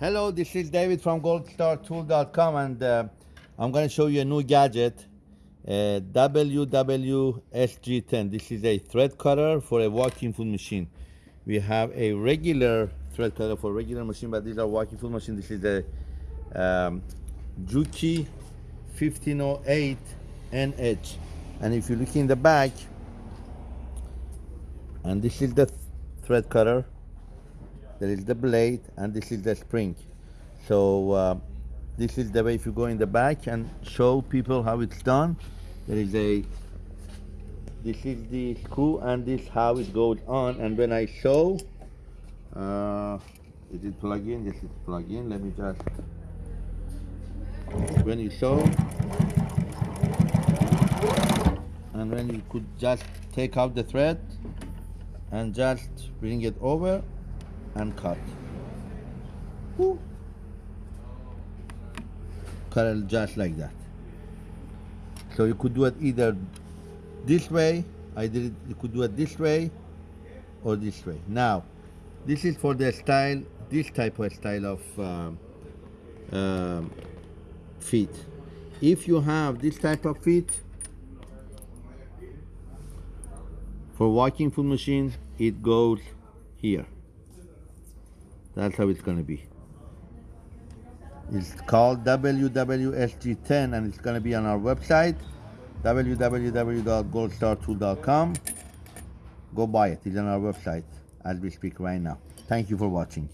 Hello, this is David from goldstartool.com and uh, I'm going to show you a new gadget, uh, WWSG10. This is a thread cutter for a walking foot machine. We have a regular thread cutter for regular machine, but these are walking foot machine. This is the um, Juki 1508 NH. And if you look in the back, and this is the th- thread cutter there is the blade and this is the spring. So uh, this is the way if you go in the back and show people how it's done there is a this is the screw and this how it goes on. And when I show uh, is it plug in? Yes it's plug in. Let me just when you show and when you could just take out the thread and just bring it over and cut. Woo. Cut it just like that. So you could do it either this way, I did it, you could do it this way or this way. Now, this is for the style, this type of style of um, um, feet. If you have this type of feet, for walking foot machine, it goes here. That's how it's gonna be. It's called WWSG10 and it's gonna be on our website, www.goldstartool.com. Go buy it, it's on our website as we speak right now. Thank you for watching.